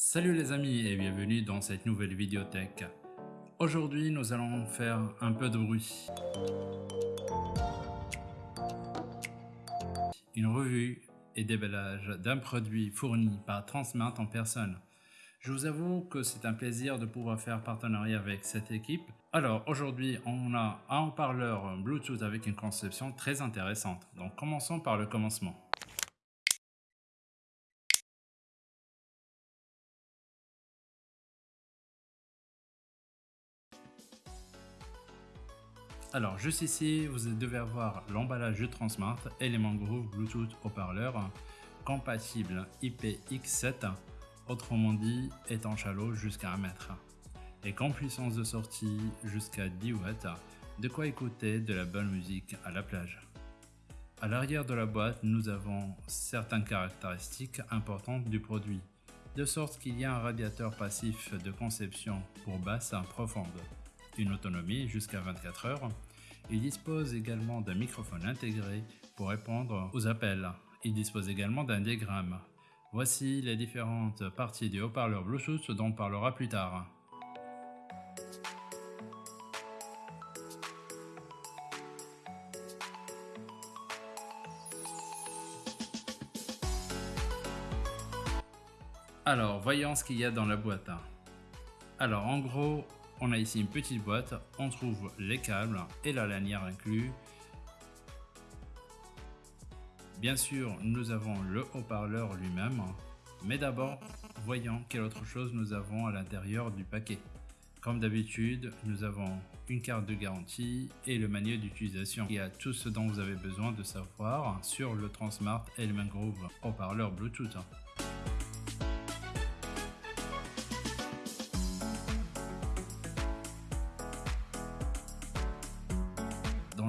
Salut les amis et bienvenue dans cette nouvelle vidéothèque. Aujourd'hui nous allons faire un peu de bruit. Une revue et déballage d'un produit fourni par Transmart en personne. Je vous avoue que c'est un plaisir de pouvoir faire partenariat avec cette équipe. Alors aujourd'hui on a un haut-parleur Bluetooth avec une conception très intéressante. Donc commençons par le commencement. Alors juste ici, vous devez avoir l'emballage de Transmart Element Groove Bluetooth haut-parleur compatible IPX7, autrement dit étanche à jusqu'à 1 mètre, et qu'en puissance de sortie jusqu'à 10 watts, de quoi écouter de la bonne musique à la plage. À l'arrière de la boîte, nous avons certaines caractéristiques importantes du produit, de sorte qu'il y a un radiateur passif de conception pour basse profonde, une autonomie jusqu'à 24 heures. Il dispose également d'un microphone intégré pour répondre aux appels. Il dispose également d'un diagramme. Voici les différentes parties du haut-parleur Bluetooth dont on parlera plus tard. Alors, voyons ce qu'il y a dans la boîte. Alors, en gros, on a ici une petite boîte, on trouve les câbles et la lanière inclus. Bien sûr, nous avons le haut-parleur lui-même, mais d'abord, voyons quelle autre chose nous avons à l'intérieur du paquet. Comme d'habitude, nous avons une carte de garantie et le manuel d'utilisation. Il y a tout ce dont vous avez besoin de savoir sur le Transmart Element Groove haut-parleur Bluetooth.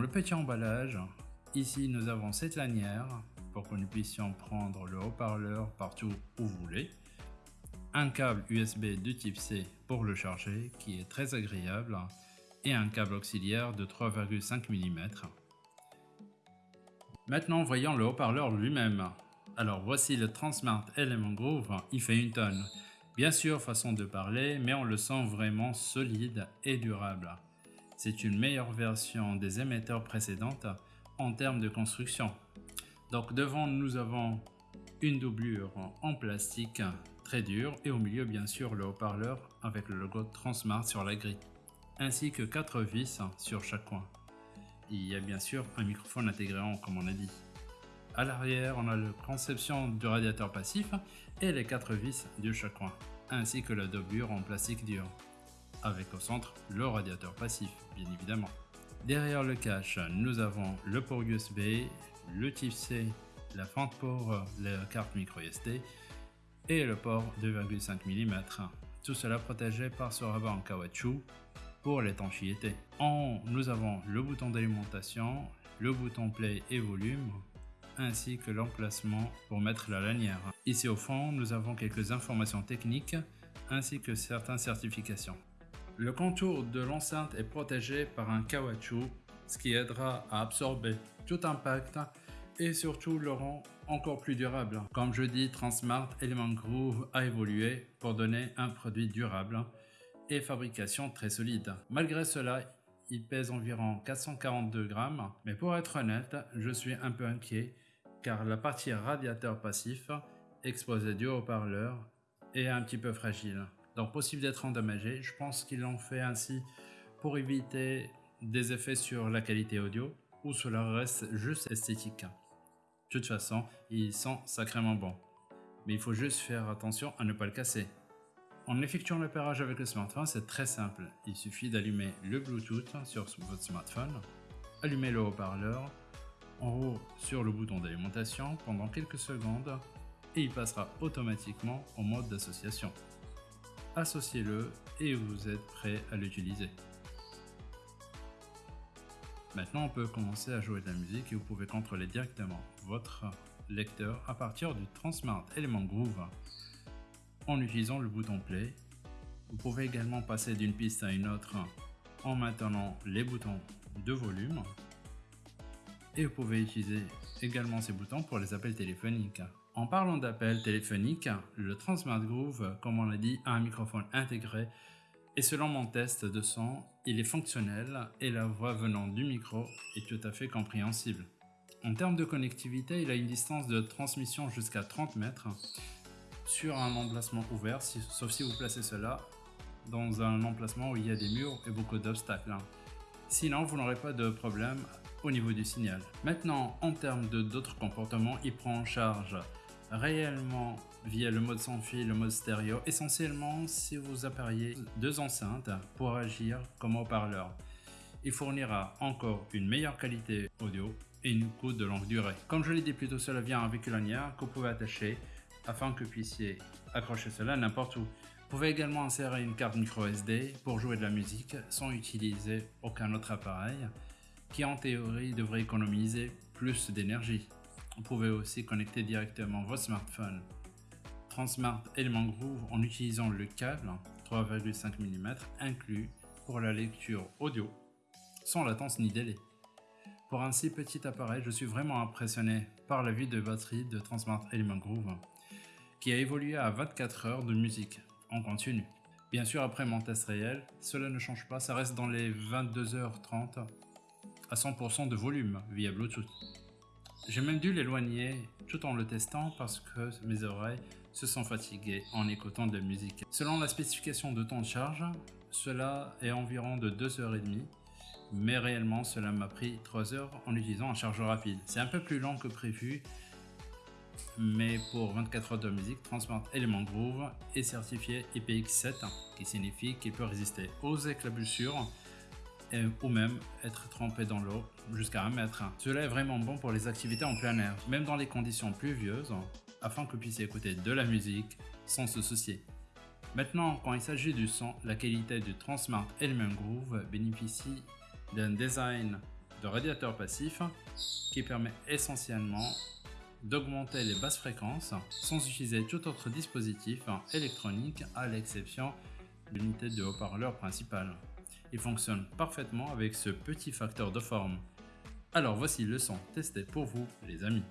Petit emballage, ici nous avons cette lanière pour que nous puissions prendre le haut-parleur partout où vous voulez. Un câble USB de type C pour le charger qui est très agréable et un câble auxiliaire de 3,5 mm. Maintenant voyons le haut-parleur lui-même. Alors voici le Transmart Element Groove, il fait une tonne. Bien sûr façon de parler mais on le sent vraiment solide et durable. C'est une meilleure version des émetteurs précédentes en termes de construction. Donc devant nous avons une doublure en plastique très dure et au milieu bien sûr le haut-parleur avec le logo Transmart sur la grille ainsi que quatre vis sur chaque coin. Il y a bien sûr un microphone intégré comme on a dit. À l'arrière on a la conception du radiateur passif et les quatre vis de chaque coin ainsi que la doublure en plastique dur avec au centre le radiateur passif, bien évidemment. Derrière le cache, nous avons le port USB, le type C, la fente pour la carte micro SD et le port 2,5 mm. Tout cela protégé par ce rabat en caoutchouc pour l'étanchéité. En haut, nous avons le bouton d'alimentation, le bouton play et volume, ainsi que l'emplacement pour mettre la lanière. Ici au fond, nous avons quelques informations techniques ainsi que certaines certifications. Le contour de l'enceinte est protégé par un caoutchouc, ce qui aidera à absorber tout impact et surtout le rend encore plus durable. Comme je dis, Transmart Element Groove a évolué pour donner un produit durable et fabrication très solide. Malgré cela, il pèse environ 442 grammes, mais pour être honnête, je suis un peu inquiet car la partie radiateur passif exposée du haut-parleur est un petit peu fragile donc possible d'être endommagé. Je pense qu'ils l'ont fait ainsi pour éviter des effets sur la qualité audio ou cela reste juste esthétique. De toute façon, ils sont sacrément bons. Mais il faut juste faire attention à ne pas le casser. En effectuant l'opérage avec le smartphone, c'est très simple. Il suffit d'allumer le Bluetooth sur votre smartphone, allumer le haut-parleur, en haut sur le bouton d'alimentation pendant quelques secondes et il passera automatiquement en mode d'association associez-le et vous êtes prêt à l'utiliser. Maintenant, on peut commencer à jouer de la musique et vous pouvez contrôler directement votre lecteur à partir du Transmart Element Groove en utilisant le bouton Play. Vous pouvez également passer d'une piste à une autre en maintenant les boutons de volume et vous pouvez utiliser également ces boutons pour les appels téléphoniques. En parlant d'appels téléphoniques, le Transmart Groove, comme on l'a dit, a un microphone intégré et selon mon test de son, il est fonctionnel et la voix venant du micro est tout à fait compréhensible. En termes de connectivité, il a une distance de transmission jusqu'à 30 mètres sur un emplacement ouvert, sauf si vous placez cela dans un emplacement où il y a des murs et beaucoup d'obstacles. Sinon, vous n'aurez pas de problème au niveau du signal. Maintenant, en termes d'autres comportements, il prend en charge réellement via le mode sans fil, le mode stéréo, essentiellement si vous appareillez deux enceintes pour agir comme haut-parleur. Il fournira encore une meilleure qualité audio et une écoute de longue durée. Comme je l'ai dit plus tôt, cela vient avec une lanière que vous pouvez attacher afin que vous puissiez accrocher cela n'importe où. Vous pouvez également insérer une carte micro SD pour jouer de la musique sans utiliser aucun autre appareil qui en théorie devrait économiser plus d'énergie. Vous pouvez aussi connecter directement votre smartphone Transmart Element Groove en utilisant le câble 3,5 mm inclus pour la lecture audio sans latence ni délai. Pour un si petit appareil, je suis vraiment impressionné par la vie de batterie de Transmart Element Groove qui a évolué à 24 heures de musique en continu. Bien sûr, après mon test réel, cela ne change pas, ça reste dans les 22h30 à 100% de volume via Bluetooth. J'ai même dû l'éloigner tout en le testant parce que mes oreilles se sont fatiguées en écoutant de la musique. Selon la spécification de temps de charge, cela est environ de 2h30 mais réellement cela m'a pris 3 heures en utilisant un chargeur rapide. C'est un peu plus long que prévu mais pour 24 heures de musique, Transmart Element Groove est certifié IPX7 qui signifie qu'il peut résister aux éclaboussures ou même être trempé dans l'eau jusqu'à 1 mètre. Cela est vraiment bon pour les activités en plein air, même dans les conditions pluvieuses, afin que vous puissiez écouter de la musique sans se soucier. Maintenant, quand il s'agit du son, la qualité du Transmart Element Groove bénéficie d'un design de radiateur passif qui permet essentiellement d'augmenter les basses fréquences sans utiliser tout autre dispositif électronique à l'exception l'unité de haut-parleur principal. Il fonctionne parfaitement avec ce petit facteur de forme. Alors voici le son testé pour vous les amis.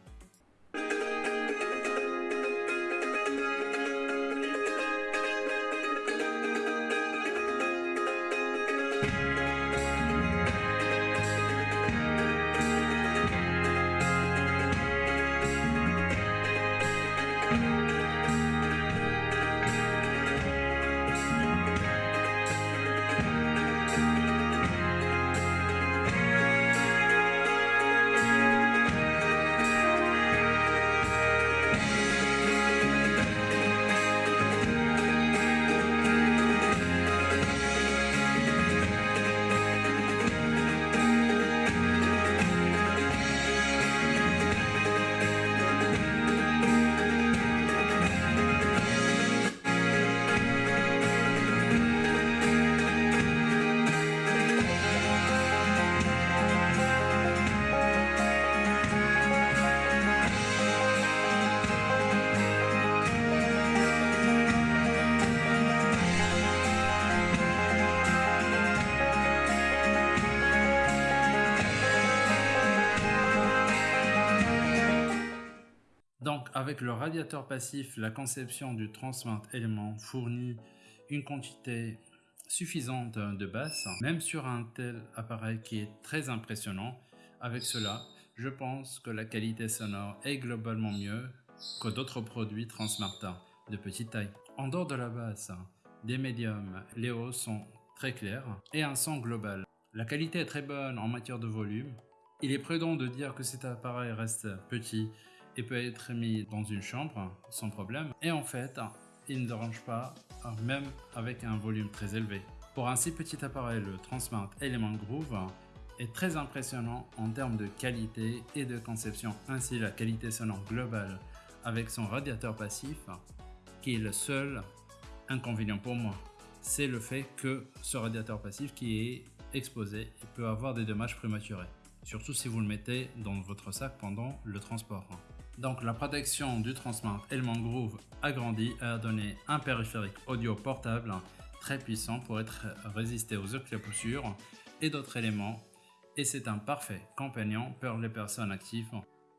Avec le radiateur passif, la conception du Transmart Element fournit une quantité suffisante de basses, même sur un tel appareil qui est très impressionnant. Avec cela, je pense que la qualité sonore est globalement mieux que d'autres produits Transmart de petite taille. En dehors de la basse, des médiums, les hauts sont très clairs et un son global. La qualité est très bonne en matière de volume. Il est prudent de dire que cet appareil reste petit il peut être mis dans une chambre sans problème. Et en fait, il ne dérange pas, même avec un volume très élevé. Pour un si petit appareil, le Transmart Element Groove est très impressionnant en termes de qualité et de conception. Ainsi, la qualité sonore globale avec son radiateur passif, qui est le seul inconvénient pour moi, c'est le fait que ce radiateur passif qui est exposé peut avoir des dommages prématurés, surtout si vous le mettez dans votre sac pendant le transport. Donc la protection du Transmart Element Groove agrandi a donné un périphérique audio portable très puissant pour être résisté aux éclaboussures et d'autres éléments et c'est un parfait compagnon pour les personnes actives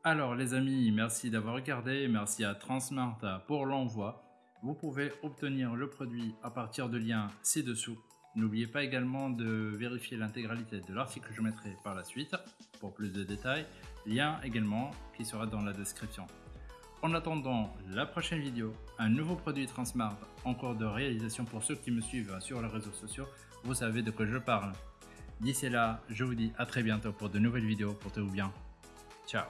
Alors les amis, merci d'avoir regardé, merci à Transmart pour l'envoi. Vous pouvez obtenir le produit à partir de liens ci-dessous. N'oubliez pas également de vérifier l'intégralité de l'article que je mettrai par la suite pour plus de détails. Lien également qui sera dans la description. En attendant la prochaine vidéo, un nouveau produit Transmart en cours de réalisation pour ceux qui me suivent sur les réseaux sociaux, vous savez de quoi je parle. D'ici là, je vous dis à très bientôt pour de nouvelles vidéos. Portez-vous bien. Ciao